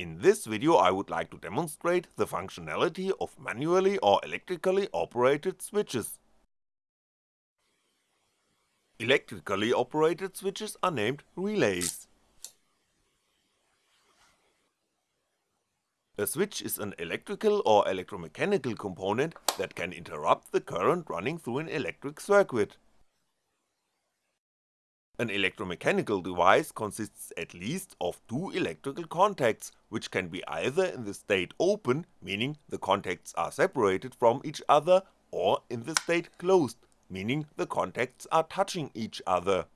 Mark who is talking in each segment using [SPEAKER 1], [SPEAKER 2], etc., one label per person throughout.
[SPEAKER 1] In this video I would like to demonstrate the functionality of manually or electrically operated switches. Electrically operated switches are named relays. A switch is an electrical or electromechanical component that can interrupt the current running through an electric circuit. An electromechanical device consists at least of two electrical contacts, which can be either in the state open, meaning the contacts are separated from each other, or in the state closed, meaning the contacts are touching each other.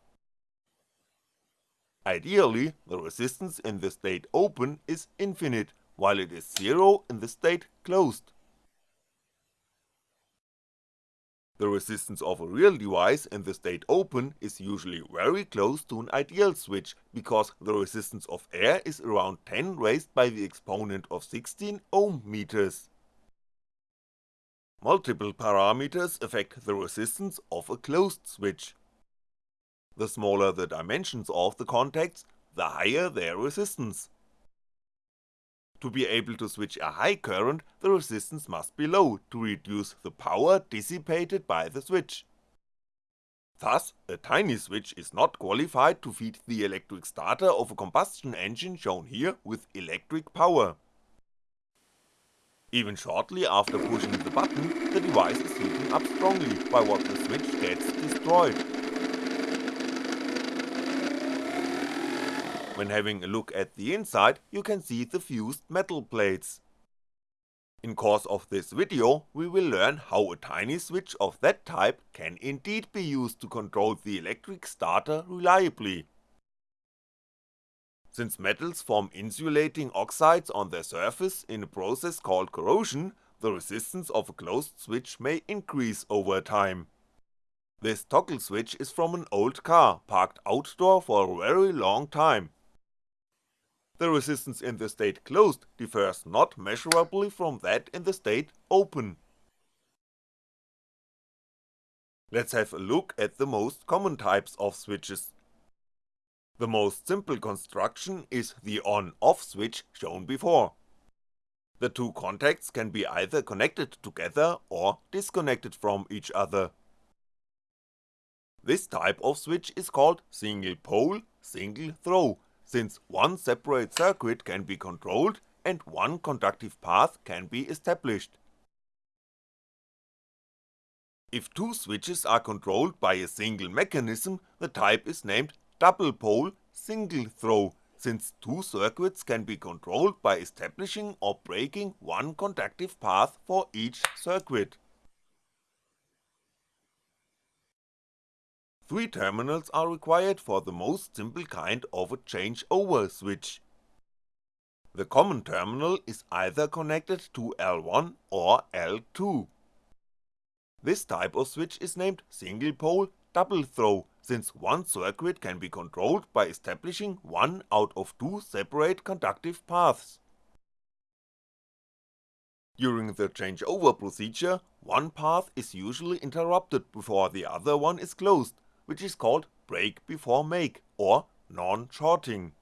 [SPEAKER 1] Ideally, the resistance in the state open is infinite, while it is zero in the state closed. The resistance of a real device in the state open is usually very close to an ideal switch, because the resistance of air is around 10 raised by the exponent of 16 ohm meters. Multiple parameters affect the resistance of a closed switch. The smaller the dimensions of the contacts, the higher their resistance. To be able to switch a high current, the resistance must be low to reduce the power dissipated by the switch. Thus, a tiny switch is not qualified to feed the electric starter of a combustion engine shown here with electric power. Even shortly after pushing the button, the device is heating up strongly by what the switch gets destroyed. When having a look at the inside, you can see the fused metal plates. In course of this video, we will learn how a tiny switch of that type can indeed be used to control the electric starter reliably. Since metals form insulating oxides on their surface in a process called corrosion, the resistance of a closed switch may increase over time. This toggle switch is from an old car, parked outdoor for a very long time, the resistance in the state closed differs not measurably from that in the state open. Let's have a look at the most common types of switches. The most simple construction is the on-off switch shown before. The two contacts can be either connected together or disconnected from each other. This type of switch is called single pole, single throw since one separate circuit can be controlled and one conductive path can be established. If two switches are controlled by a single mechanism, the type is named double pole single throw, since two circuits can be controlled by establishing or breaking one conductive path for each circuit. Three terminals are required for the most simple kind of a changeover switch. The common terminal is either connected to L1 or L2. This type of switch is named single pole double throw, since one circuit can be controlled by establishing one out of two separate conductive paths. During the changeover procedure, one path is usually interrupted before the other one is closed, which is called break before make or non-shorting.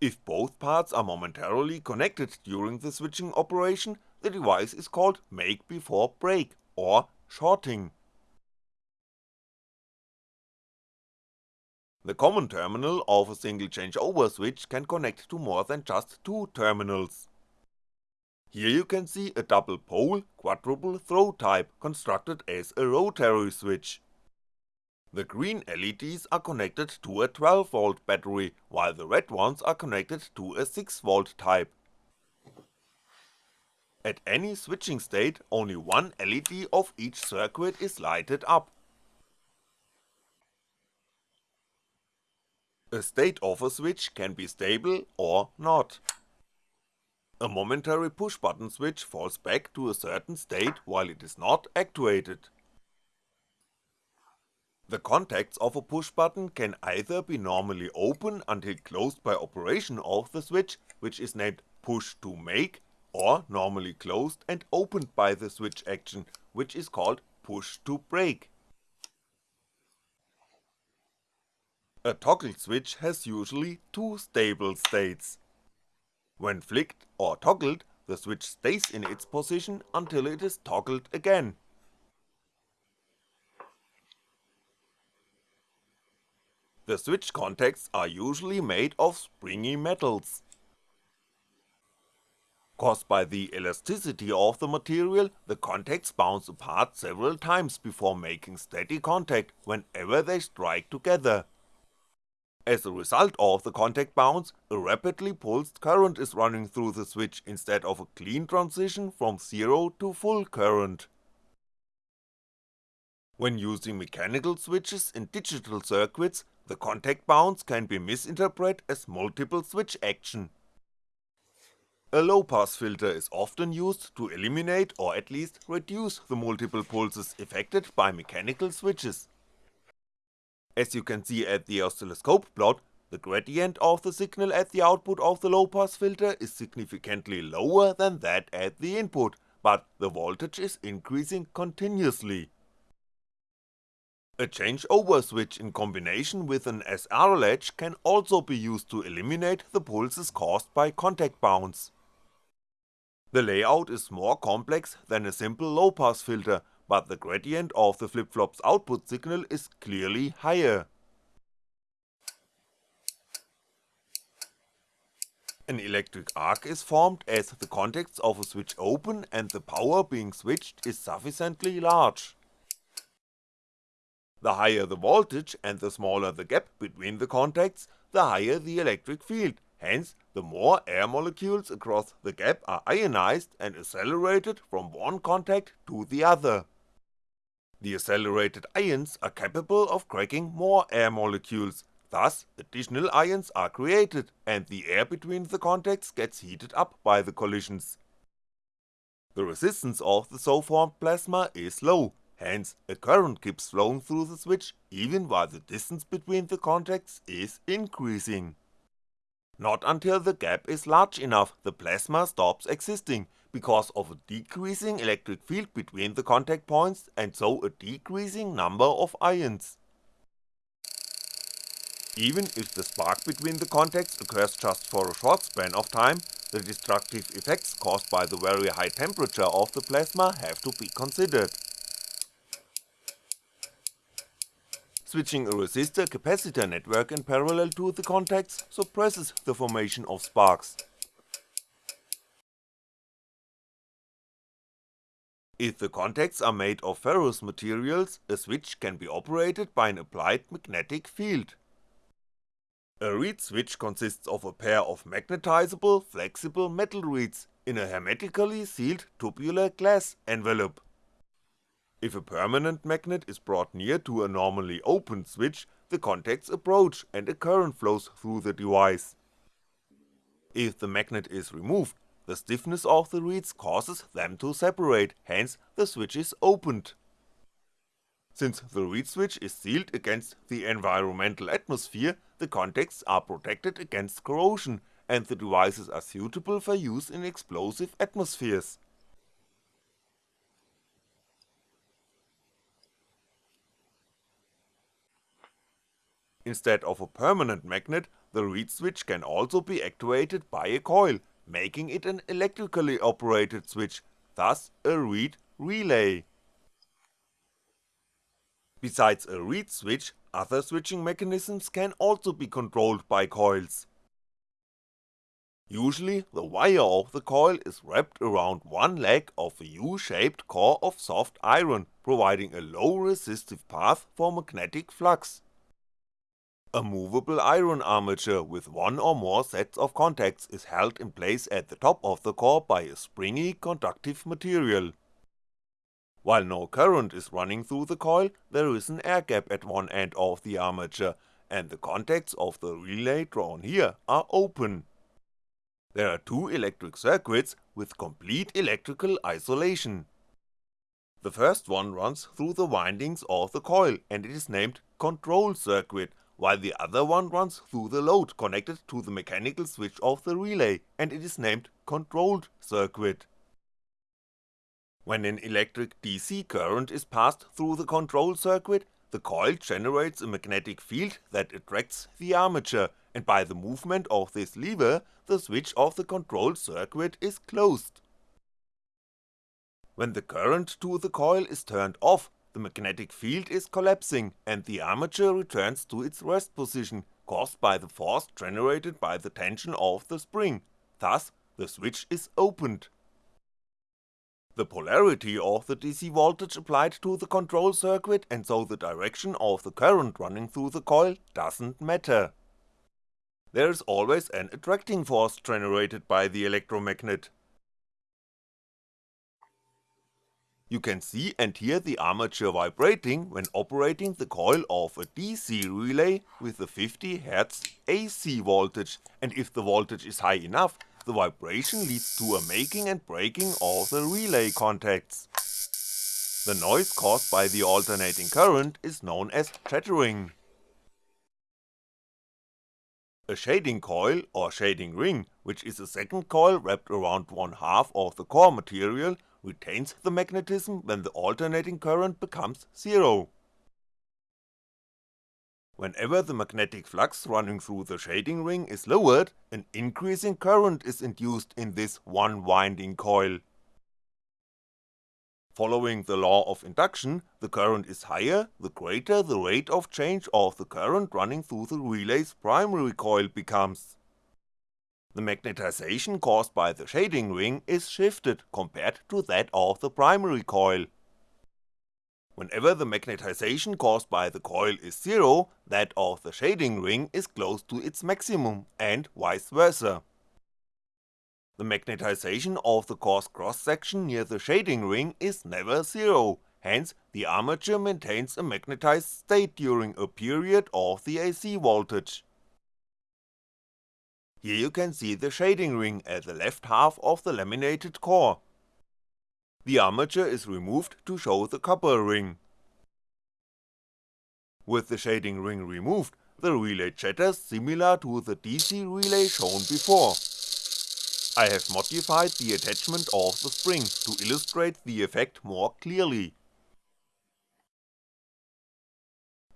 [SPEAKER 1] If both parts are momentarily connected during the switching operation, the device is called make before break or shorting. The common terminal of a single changeover switch can connect to more than just two terminals. Here you can see a double pole quadruple throw type constructed as a rotary switch. The green LEDs are connected to a 12V battery, while the red ones are connected to a 6V type. At any switching state, only one LED of each circuit is lighted up. A state of a switch can be stable or not. A momentary push button switch falls back to a certain state while it is not actuated. The contacts of a push button can either be normally open until closed by operation of the switch, which is named push to make, or normally closed and opened by the switch action, which is called push to break. A toggle switch has usually two stable states. When flicked or toggled, the switch stays in its position until it is toggled again. The switch contacts are usually made of springy metals. Caused by the elasticity of the material, the contacts bounce apart several times before making steady contact whenever they strike together. As a result of the contact bounce, a rapidly pulsed current is running through the switch instead of a clean transition from zero to full current. When using mechanical switches in digital circuits, the contact bounce can be misinterpreted as multiple switch action. A low pass filter is often used to eliminate or at least reduce the multiple pulses affected by mechanical switches. As you can see at the oscilloscope plot, the gradient of the signal at the output of the low pass filter is significantly lower than that at the input, but the voltage is increasing continuously. A changeover switch in combination with an SR latch can also be used to eliminate the pulses caused by contact bounce. The layout is more complex than a simple low pass filter but the gradient of the flip-flop's output signal is clearly higher. An electric arc is formed as the contacts of a switch open and the power being switched is sufficiently large. The higher the voltage and the smaller the gap between the contacts, the higher the electric field, hence the more air molecules across the gap are ionized and accelerated from one contact to the other. The accelerated ions are capable of cracking more air molecules, thus additional ions are created and the air between the contacts gets heated up by the collisions. The resistance of the so formed plasma is low, hence a current keeps flowing through the switch even while the distance between the contacts is increasing. Not until the gap is large enough the plasma stops existing because of a decreasing electric field between the contact points and so a decreasing number of ions. Even if the spark between the contacts occurs just for a short span of time, the destructive effects caused by the very high temperature of the plasma have to be considered. Switching a resistor-capacitor network in parallel to the contacts suppresses the formation of sparks, If the contacts are made of ferrous materials, a switch can be operated by an applied magnetic field. A reed switch consists of a pair of magnetizable, flexible metal reeds in a hermetically sealed tubular glass envelope. If a permanent magnet is brought near to a normally open switch, the contacts approach and a current flows through the device. If the magnet is removed, the stiffness of the reeds causes them to separate, hence the switch is opened. Since the reed switch is sealed against the environmental atmosphere, the contacts are protected against corrosion, and the devices are suitable for use in explosive atmospheres. Instead of a permanent magnet, the reed switch can also be actuated by a coil, making it an electrically operated switch, thus a reed relay. Besides a reed switch, other switching mechanisms can also be controlled by coils. Usually the wire of the coil is wrapped around one leg of a U-shaped core of soft iron, providing a low resistive path for magnetic flux. A movable iron armature with one or more sets of contacts is held in place at the top of the core by a springy conductive material. While no current is running through the coil, there is an air gap at one end of the armature, and the contacts of the relay drawn here are open. There are two electric circuits with complete electrical isolation. The first one runs through the windings of the coil and it is named control circuit while the other one runs through the load connected to the mechanical switch of the relay and it is named controlled circuit. When an electric DC current is passed through the control circuit, the coil generates a magnetic field that attracts the armature, and by the movement of this lever, the switch of the control circuit is closed. When the current to the coil is turned off, the magnetic field is collapsing and the armature returns to its rest position, caused by the force generated by the tension of the spring, thus the switch is opened. The polarity of the DC voltage applied to the control circuit and so the direction of the current running through the coil doesn't matter. There is always an attracting force generated by the electromagnet. You can see and hear the armature vibrating when operating the coil of a DC relay with a 50Hz AC voltage and if the voltage is high enough, the vibration leads to a making and breaking of the relay contacts. The noise caused by the alternating current is known as chattering. A shading coil or shading ring, which is a second coil wrapped around one half of the core material, retains the magnetism when the alternating current becomes zero. Whenever the magnetic flux running through the shading ring is lowered, an increasing current is induced in this one winding coil. Following the law of induction, the current is higher, the greater the rate of change of the current running through the relay's primary coil becomes. The magnetization caused by the shading ring is shifted compared to that of the primary coil. Whenever the magnetization caused by the coil is zero, that of the shading ring is close to its maximum, and vice versa. The magnetization of the core's cross section near the shading ring is never zero, hence the armature maintains a magnetized state during a period of the AC voltage. Here you can see the shading ring at the left half of the laminated core, the armature is removed to show the copper ring. With the shading ring removed, the relay chatters similar to the DC relay shown before. I have modified the attachment of the spring to illustrate the effect more clearly.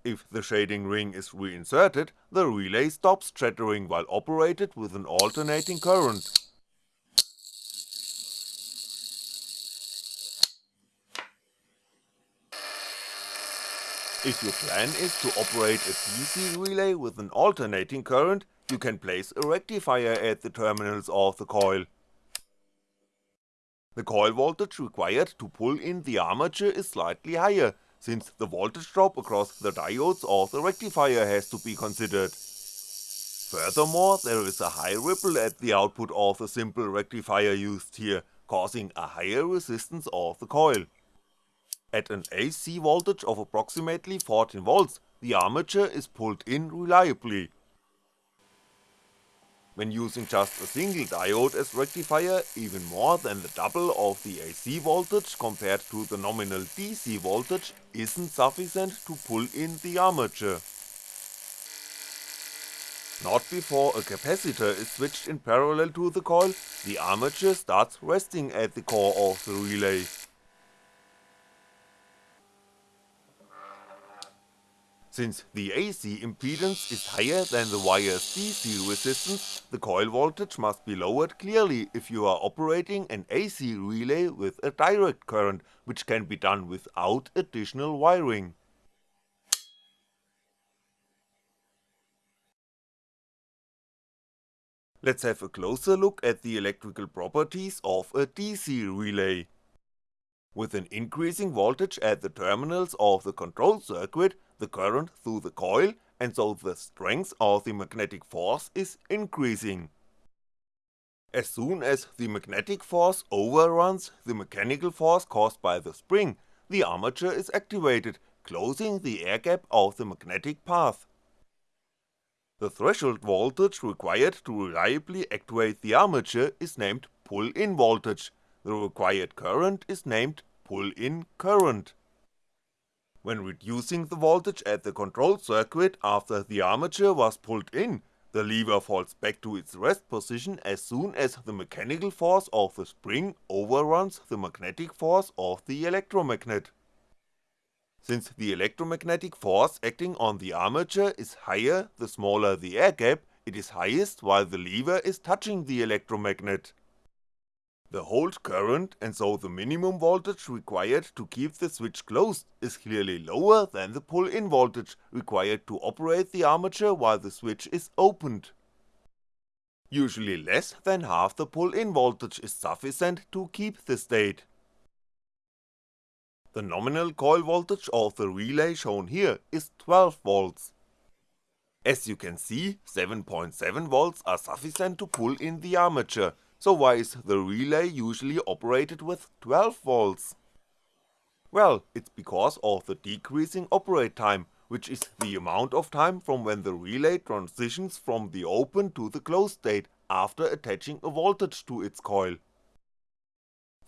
[SPEAKER 1] If the shading ring is reinserted, the relay stops chattering while operated with an alternating current, If your plan is to operate a DC relay with an alternating current, you can place a rectifier at the terminals of the coil. The coil voltage required to pull in the armature is slightly higher, since the voltage drop across the diodes of the rectifier has to be considered. Furthermore, there is a high ripple at the output of the simple rectifier used here, causing a higher resistance of the coil. At an AC voltage of approximately 14V, the armature is pulled in reliably. When using just a single diode as rectifier, even more than the double of the AC voltage compared to the nominal DC voltage isn't sufficient to pull in the armature. Not before a capacitor is switched in parallel to the coil, the armature starts resting at the core of the relay. Since the AC impedance is higher than the wire's DC resistance, the coil voltage must be lowered clearly if you are operating an AC relay with a direct current, which can be done without additional wiring. Let's have a closer look at the electrical properties of a DC relay. With an increasing voltage at the terminals of the control circuit, the current through the coil and so the strength of the magnetic force is increasing. As soon as the magnetic force overruns the mechanical force caused by the spring, the armature is activated, closing the air gap of the magnetic path. The threshold voltage required to reliably actuate the armature is named pull-in voltage, the required current is named pull-in current. When reducing the voltage at the control circuit after the armature was pulled in, the lever falls back to its rest position as soon as the mechanical force of the spring overruns the magnetic force of the electromagnet. Since the electromagnetic force acting on the armature is higher the smaller the air gap, it is highest while the lever is touching the electromagnet. The hold current and so the minimum voltage required to keep the switch closed is clearly lower than the pull-in voltage required to operate the armature while the switch is opened. Usually less than half the pull-in voltage is sufficient to keep the state. The nominal coil voltage of the relay shown here is 12V. As you can see, 7.7V are sufficient to pull in the armature, so why is the relay usually operated with 12V? Well, it's because of the decreasing operate time, which is the amount of time from when the relay transitions from the open to the closed state after attaching a voltage to its coil.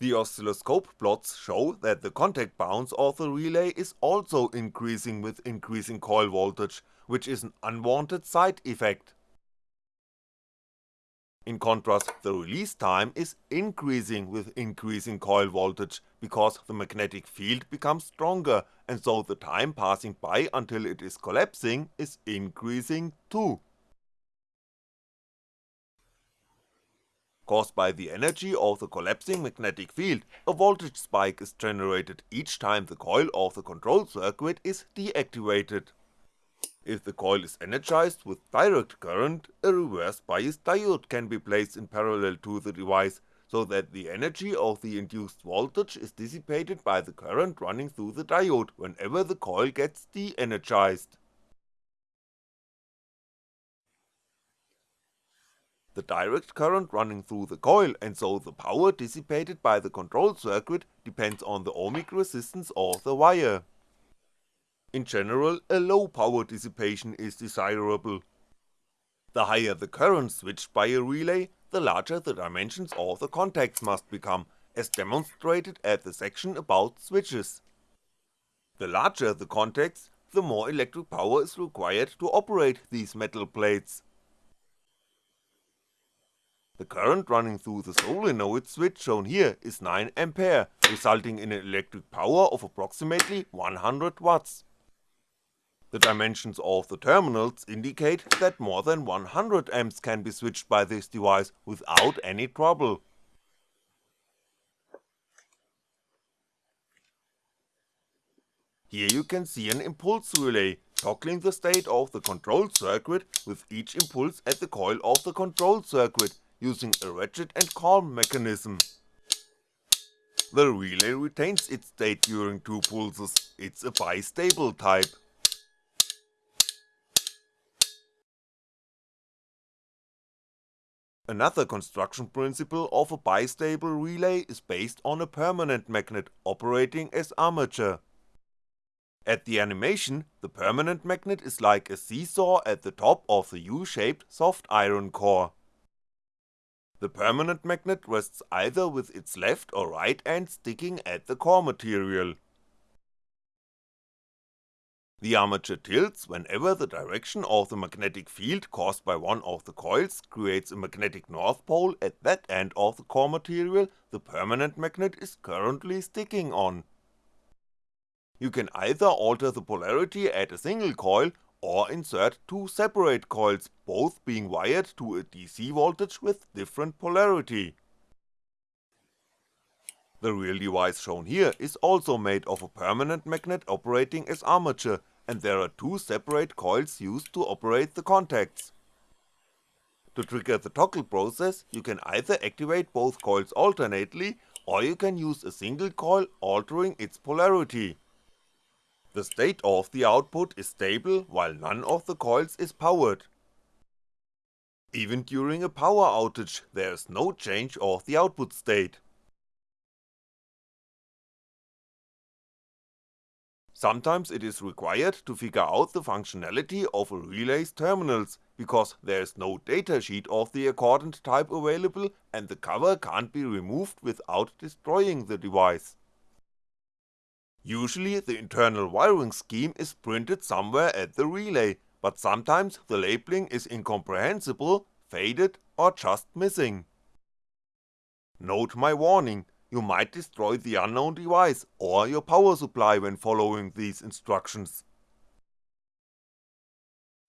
[SPEAKER 1] The oscilloscope plots show that the contact bounce of the relay is also increasing with increasing coil voltage, which is an unwanted side effect. In contrast, the release time is increasing with increasing coil voltage, because the magnetic field becomes stronger and so the time passing by until it is collapsing is increasing too. Caused by the energy of the collapsing magnetic field, a voltage spike is generated each time the coil of the control circuit is deactivated. If the coil is energized with direct current, a reverse bias diode can be placed in parallel to the device, so that the energy of the induced voltage is dissipated by the current running through the diode whenever the coil gets de-energized. The direct current running through the coil and so the power dissipated by the control circuit depends on the ohmic resistance of the wire. In general, a low power dissipation is desirable. The higher the current switched by a relay, the larger the dimensions of the contacts must become, as demonstrated at the section about switches. The larger the contacts, the more electric power is required to operate these metal plates. The current running through the solenoid switch shown here is 9A, resulting in an electric power of approximately 100W. The dimensions of the terminals indicate that more than 100 amps can be switched by this device without any trouble. Here you can see an impulse relay, toggling the state of the control circuit with each impulse at the coil of the control circuit using a ratchet and cam mechanism. The relay retains its state during two pulses, it's a bistable type. Another construction principle of a bistable relay is based on a permanent magnet operating as armature. At the animation, the permanent magnet is like a seesaw at the top of the U-shaped soft iron core. The permanent magnet rests either with its left or right end sticking at the core material. The armature tilts whenever the direction of the magnetic field caused by one of the coils creates a magnetic north pole at that end of the core material the permanent magnet is currently sticking on. You can either alter the polarity at a single coil or insert two separate coils, both being wired to a DC voltage with different polarity. The real device shown here is also made of a permanent magnet operating as armature, and there are two separate coils used to operate the contacts. To trigger the toggle process, you can either activate both coils alternately, or you can use a single coil altering its polarity. The state of the output is stable while none of the coils is powered. Even during a power outage there is no change of the output state. Sometimes it is required to figure out the functionality of a relay's terminals, because there is no datasheet of the accordant type available and the cover can't be removed without destroying the device. Usually the internal wiring scheme is printed somewhere at the relay, but sometimes the labeling is incomprehensible, faded or just missing. Note my warning, you might destroy the unknown device or your power supply when following these instructions.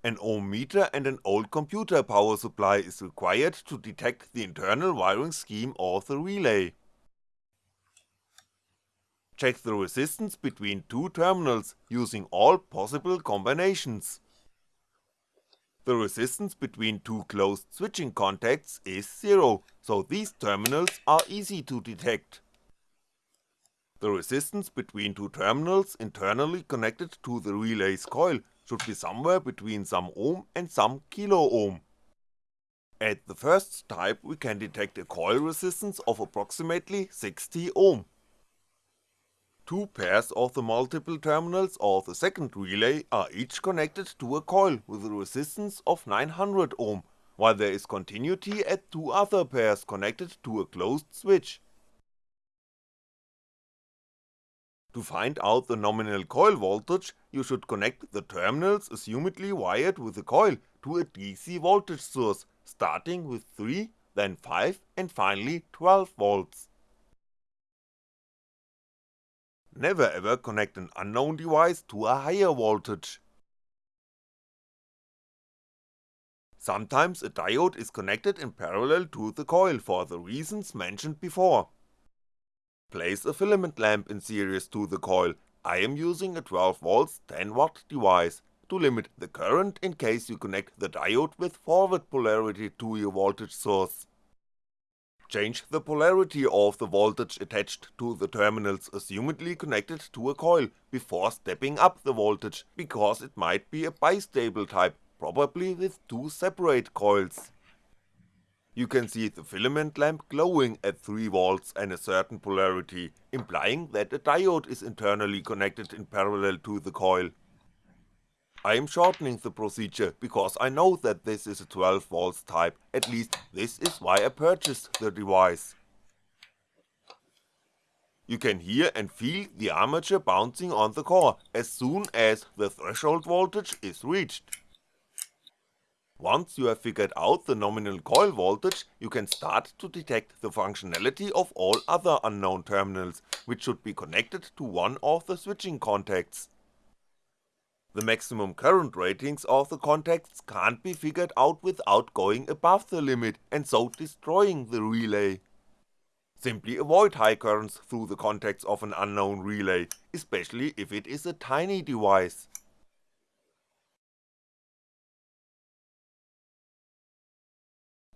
[SPEAKER 1] An ohm meter and an old computer power supply is required to detect the internal wiring scheme of the relay. Check the resistance between two terminals using all possible combinations. The resistance between two closed switching contacts is 0, so these terminals are easy to detect. The resistance between two terminals internally connected to the relay's coil should be somewhere between some ohm and some kilo ohm. At the first type we can detect a coil resistance of approximately 60 ohm. Two pairs of the multiple terminals of the second relay are each connected to a coil with a resistance of 900 ohm, while there is continuity at two other pairs connected to a closed switch. To find out the nominal coil voltage, you should connect the terminals assumedly wired with the coil to a DC voltage source, starting with 3, then 5 and finally 12 volts. Never ever connect an unknown device to a higher voltage. Sometimes a diode is connected in parallel to the coil for the reasons mentioned before. Place a filament lamp in series to the coil, I am using a 12V 10W device, to limit the current in case you connect the diode with forward polarity to your voltage source. Change the polarity of the voltage attached to the terminals assumedly connected to a coil before stepping up the voltage, because it might be a bistable type, probably with two separate coils. You can see the filament lamp glowing at 3V and a certain polarity, implying that a diode is internally connected in parallel to the coil. I am shortening the procedure because I know that this is a 12V type, at least this is why I purchased the device. You can hear and feel the armature bouncing on the core as soon as the threshold voltage is reached. Once you have figured out the nominal coil voltage, you can start to detect the functionality of all other unknown terminals, which should be connected to one of the switching contacts. The maximum current ratings of the contacts can't be figured out without going above the limit and so destroying the relay. Simply avoid high currents through the contacts of an unknown relay, especially if it is a tiny device.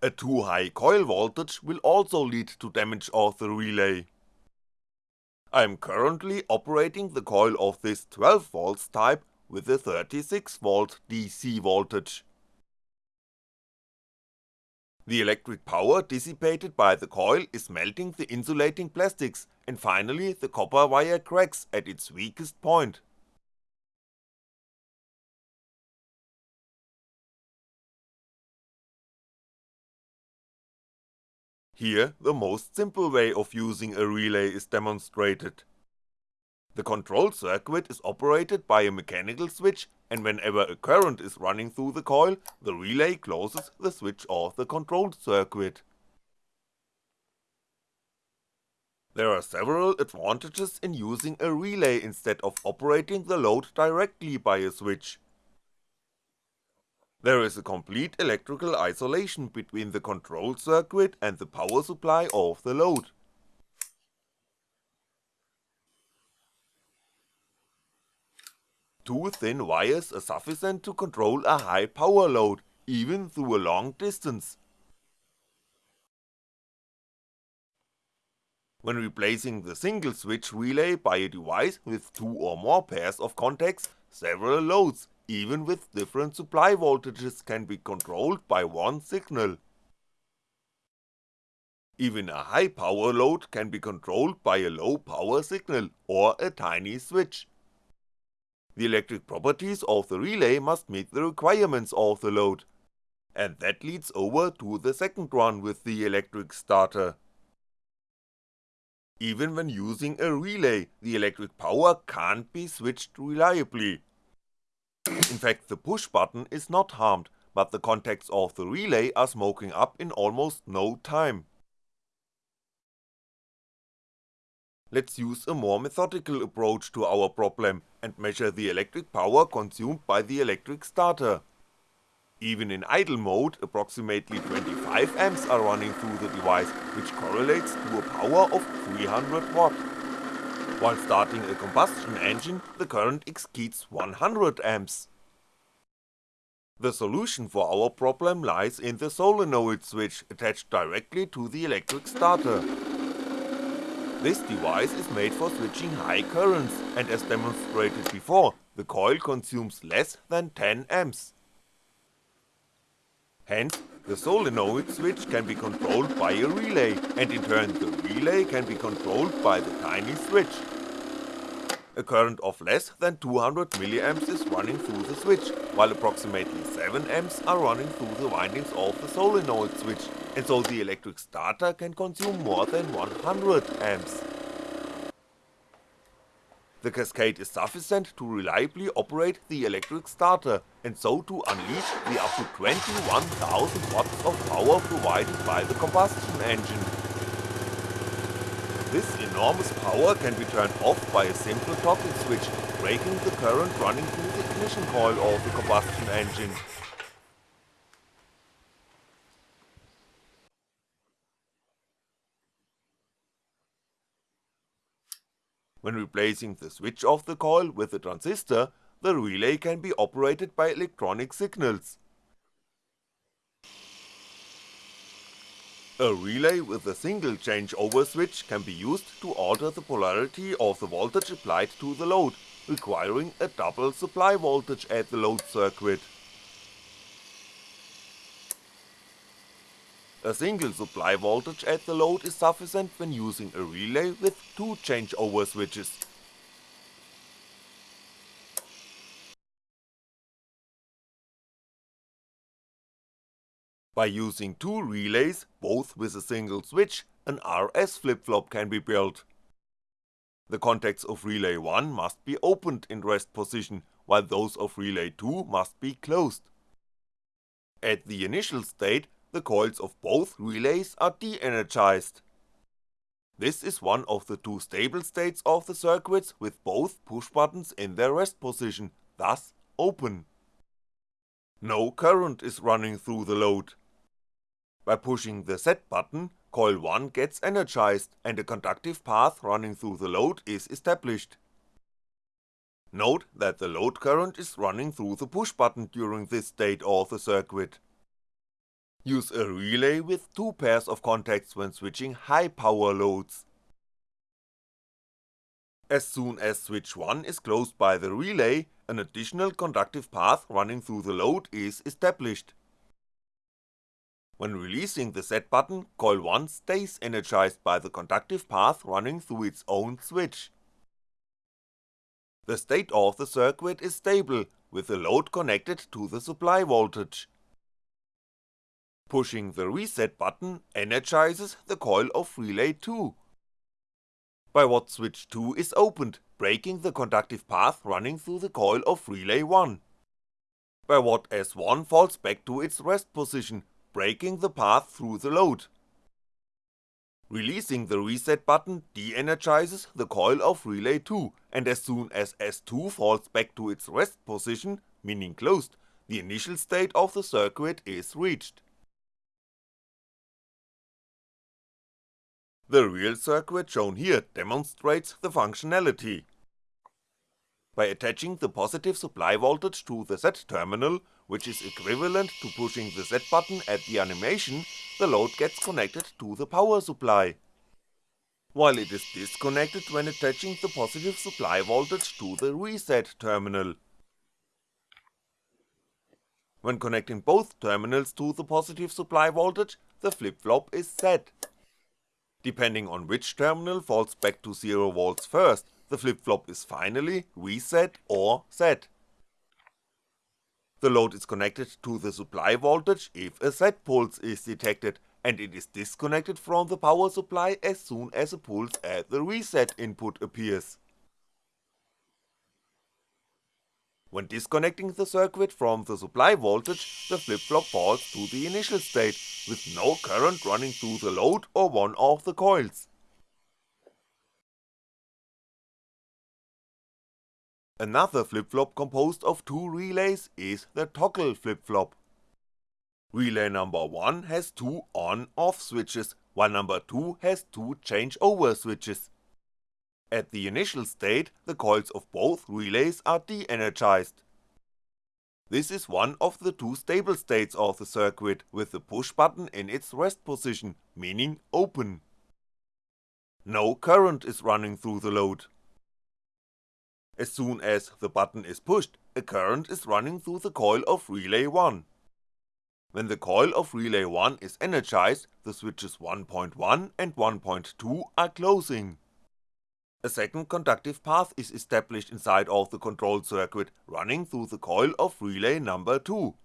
[SPEAKER 1] A too high coil voltage will also lead to damage of the relay. I am currently operating the coil of this 12V type with a 36V DC voltage. The electric power dissipated by the coil is melting the insulating plastics and finally the copper wire cracks at its weakest point. Here the most simple way of using a relay is demonstrated. The control circuit is operated by a mechanical switch and whenever a current is running through the coil, the relay closes the switch of the control circuit. There are several advantages in using a relay instead of operating the load directly by a switch. There is a complete electrical isolation between the control circuit and the power supply of the load. Two thin wires are sufficient to control a high power load, even through a long distance. When replacing the single switch relay by a device with two or more pairs of contacts, several loads, even with different supply voltages can be controlled by one signal. Even a high power load can be controlled by a low power signal or a tiny switch. The electric properties of the relay must meet the requirements of the load, and that leads over to the second run with the electric starter. Even when using a relay, the electric power can't be switched reliably. In fact the push button is not harmed, but the contacts of the relay are smoking up in almost no time. Let's use a more methodical approach to our problem and measure the electric power consumed by the electric starter. Even in idle mode, approximately 25 amps are running through the device, which correlates to a power of 300W. While starting a combustion engine, the current exceeds 100 amps. The solution for our problem lies in the solenoid switch attached directly to the electric starter. This device is made for switching high currents, and as demonstrated before, the coil consumes less than 10 amps. Hence, the solenoid switch can be controlled by a relay, and in turn the relay can be controlled by the tiny switch. A current of less than 200mA is running through the switch, while approximately 7A are running through the windings of the solenoid switch, and so the electric starter can consume more than 100A. The cascade is sufficient to reliably operate the electric starter, and so to unleash the up to 21,000 watts of power provided by the combustion engine. This enormous power can be turned off by a simple toggle switch, breaking the current running through the ignition coil of the combustion engine. When replacing the switch of the coil with a transistor, the relay can be operated by electronic signals. A relay with a single changeover switch can be used to alter the polarity of the voltage applied to the load, requiring a double supply voltage at the load circuit. A single supply voltage at the load is sufficient when using a relay with two changeover switches. By using two relays, both with a single switch, an RS flip-flop can be built. The contacts of relay 1 must be opened in rest position, while those of relay 2 must be closed. At the initial state, the coils of both relays are de-energized. This is one of the two stable states of the circuits with both push buttons in their rest position, thus open. No current is running through the load. By pushing the set button, coil 1 gets energized and a conductive path running through the load is established. Note that the load current is running through the push button during this state of the circuit. Use a relay with two pairs of contacts when switching high power loads. As soon as switch 1 is closed by the relay, an additional conductive path running through the load is established. When releasing the set button, coil 1 stays energized by the conductive path running through its own switch. The state of the circuit is stable, with the load connected to the supply voltage. Pushing the reset button energizes the coil of relay 2. By what switch 2 is opened, breaking the conductive path running through the coil of relay 1. By what S1 falls back to its rest position, breaking the path through the load. Releasing the reset button de-energizes the coil of relay 2, and as soon as S2 falls back to its rest position, meaning closed, the initial state of the circuit is reached. The real circuit shown here demonstrates the functionality. By attaching the positive supply voltage to the set terminal, which is equivalent to pushing the Z button at the animation, the load gets connected to the power supply. While it is disconnected when attaching the positive supply voltage to the reset terminal. When connecting both terminals to the positive supply voltage, the flip-flop is set. Depending on which terminal falls back to 0V first, the flip-flop is finally reset or set. The load is connected to the supply voltage if a set pulse is detected, and it is disconnected from the power supply as soon as a pulse at the reset input appears. When disconnecting the circuit from the supply voltage, the flip-flop falls to the initial state, with no current running through the load or one of the coils. Another flip-flop composed of two relays is the toggle flip-flop. Relay number 1 has two on-off switches, while number 2 has two change-over switches. At the initial state, the coils of both relays are de-energized. This is one of the two stable states of the circuit with the push button in its rest position, meaning open. No current is running through the load. As soon as the button is pushed, a current is running through the coil of relay 1. When the coil of relay 1 is energized, the switches 1.1 and 1.2 are closing. A second conductive path is established inside of the control circuit running through the coil of relay number 2.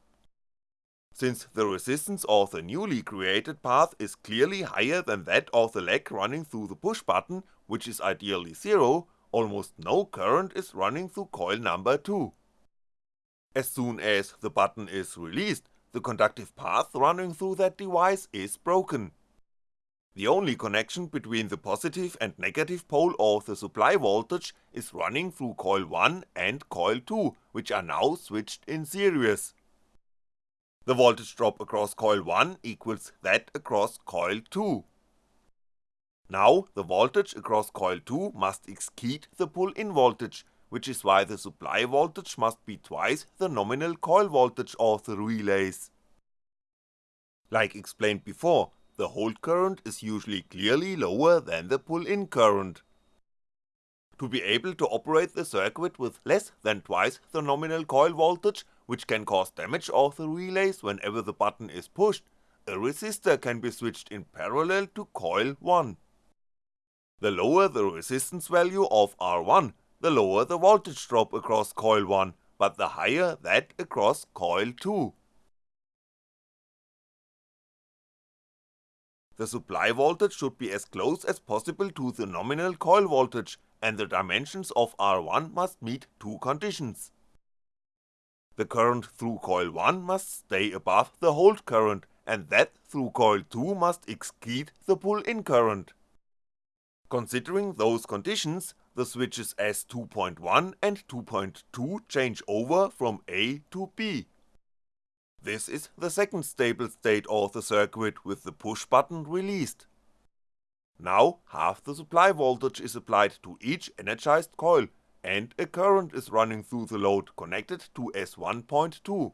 [SPEAKER 1] Since the resistance of the newly created path is clearly higher than that of the leg running through the push button, which is ideally zero, almost no current is running through coil number 2. As soon as the button is released, the conductive path running through that device is broken. The only connection between the positive and negative pole of the supply voltage is running through coil 1 and coil 2, which are now switched in series. The voltage drop across coil 1 equals that across coil 2. Now the voltage across coil 2 must exceed the pull-in voltage, which is why the supply voltage must be twice the nominal coil voltage of the relays. Like explained before, the hold current is usually clearly lower than the pull-in current. To be able to operate the circuit with less than twice the nominal coil voltage, which can cause damage of the relays whenever the button is pushed, a resistor can be switched in parallel to coil 1. The lower the resistance value of R1, the lower the voltage drop across coil 1, but the higher that across coil 2. The supply voltage should be as close as possible to the nominal coil voltage and the dimensions of R1 must meet two conditions. The current through coil 1 must stay above the hold current and that through coil 2 must exceed the pull-in current. Considering those conditions, the switches S2.1 and 2.2 change over from A to B. This is the second stable state of the circuit with the push button released. Now half the supply voltage is applied to each energized coil and a current is running through the load connected to S1.2.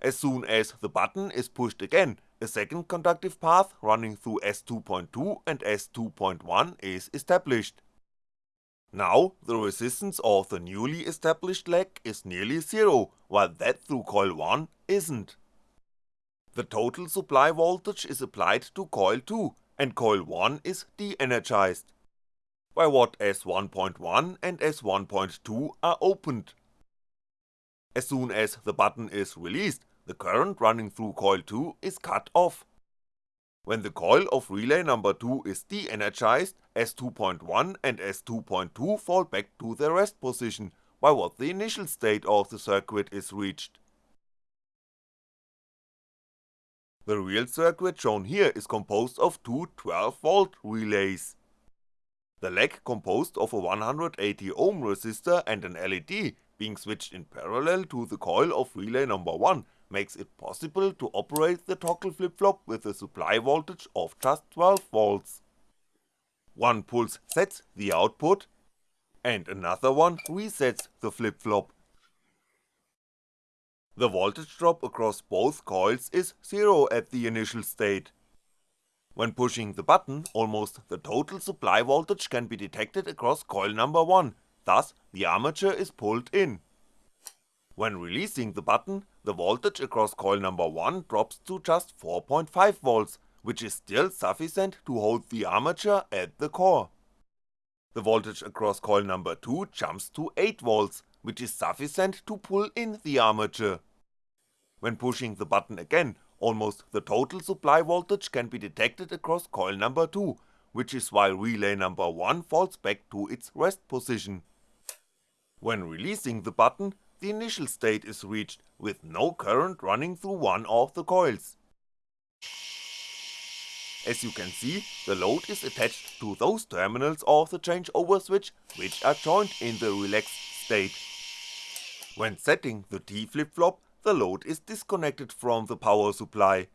[SPEAKER 1] As soon as the button is pushed again, a second conductive path running through S2.2 and S2.1 is established. Now the resistance of the newly established leg is nearly zero, while that through coil 1 isn't. The total supply voltage is applied to coil 2 and coil 1 is de-energized, while what S1.1 and S1.2 are opened. As soon as the button is released, the current running through coil 2 is cut off, when the coil of relay number 2 is de-energized, S2.1 and S2.2 fall back to their rest position, by what the initial state of the circuit is reached. The real circuit shown here is composed of two 12V relays. The leg composed of a 180 ohm resistor and an LED being switched in parallel to the coil of relay number 1 makes it possible to operate the toggle flip-flop with a supply voltage of just 12V. One pulse sets the output, and another one resets the flip-flop. The voltage drop across both coils is zero at the initial state. When pushing the button, almost the total supply voltage can be detected across coil number 1, thus the armature is pulled in. When releasing the button, the voltage across coil number 1 drops to just 4.5V, which is still sufficient to hold the armature at the core. The voltage across coil number 2 jumps to 8V, which is sufficient to pull in the armature. When pushing the button again, almost the total supply voltage can be detected across coil number 2, which is why relay number 1 falls back to its rest position. When releasing the button, the initial state is reached with no current running through one of the coils. As you can see, the load is attached to those terminals of the changeover switch which are joined in the relaxed state. When setting the T flip-flop, the load is disconnected from the power supply.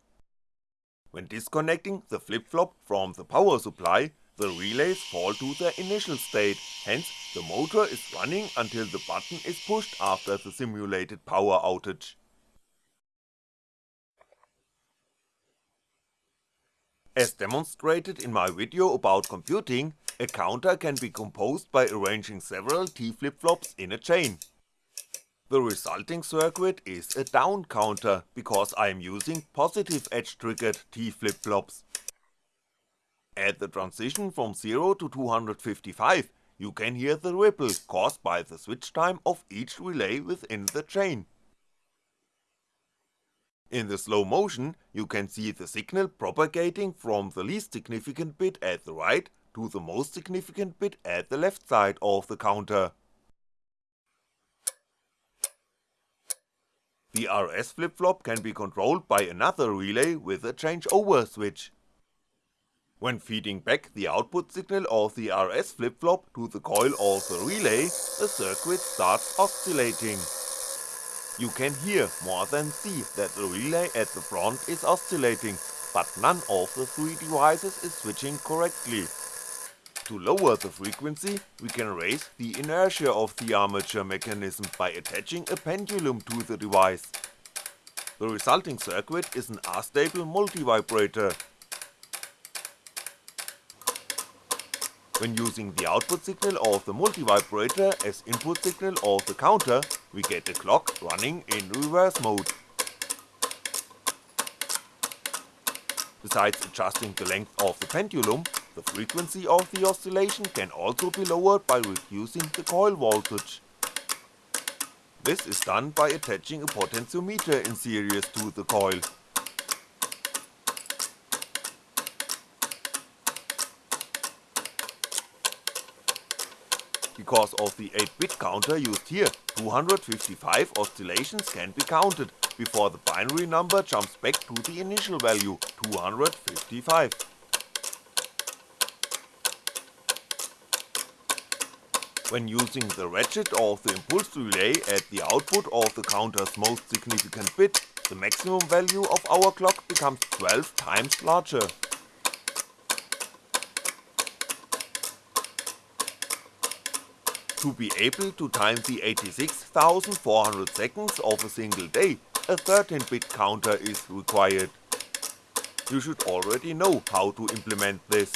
[SPEAKER 1] When disconnecting the flip-flop from the power supply, the relays fall to their initial state, hence the motor is running until the button is pushed after the simulated power outage. As demonstrated in my video about computing, a counter can be composed by arranging several T flip-flops in a chain. The resulting circuit is a down counter, because I am using positive edge triggered T flip-flops. At the transition from 0 to 255, you can hear the ripple caused by the switch time of each relay within the chain. In the slow motion, you can see the signal propagating from the least significant bit at the right to the most significant bit at the left side of the counter. The RS flip-flop can be controlled by another relay with a changeover switch. When feeding back the output signal of the RS flip-flop to the coil of the relay, the circuit starts oscillating. You can hear more than see that the relay at the front is oscillating, but none of the three devices is switching correctly. To lower the frequency, we can raise the inertia of the armature mechanism by attaching a pendulum to the device. The resulting circuit is an astable multivibrator When using the output signal of the multivibrator as input signal of the counter, we get the clock running in reverse mode. Besides adjusting the length of the pendulum, the frequency of the oscillation can also be lowered by reducing the coil voltage. This is done by attaching a potentiometer in series to the coil. Because of the 8-bit counter used here, 255 oscillations can be counted, before the binary number jumps back to the initial value, 255. When using the ratchet of the impulse relay at the output of the counter's most significant bit, the maximum value of our clock becomes 12 times larger. To be able to time the 86,400 seconds of a single day, a 13-bit counter is required. You should already know how to implement this.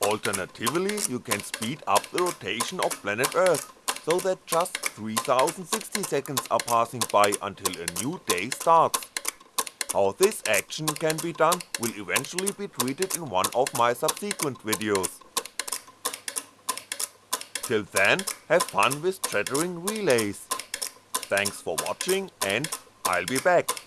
[SPEAKER 1] Alternatively, you can speed up the rotation of planet Earth, so that just 3060 seconds are passing by until a new day starts. How this action can be done will eventually be treated in one of my subsequent videos. Till then, have fun with chattering relays. Thanks for watching and I'll be back.